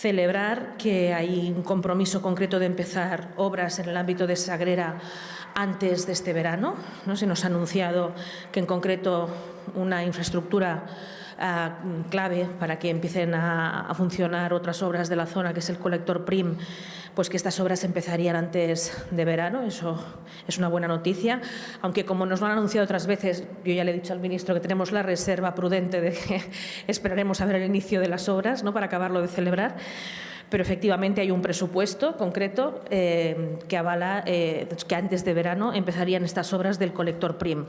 celebrar que hay un compromiso concreto de empezar obras en el ámbito de Sagrera antes de este verano. ¿no? Se nos ha anunciado que en concreto una infraestructura uh, clave para que empiecen a, a, funcionar otras obras de la zona, que es el colector PRIM, pues que estas obras empezarían antes de verano. Eso es una buena noticia, aunque como nos lo han anunciado otras veces, yo ya le he dicho al ministro que tenemos la reserva prudente de que esperaremos a ver el inicio de las obras ¿no? para acabarlo de celebrar pero efectivamente hay un presupuesto concreto eh, que avala eh, que antes de verano empezarían estas obras del colector PRIM.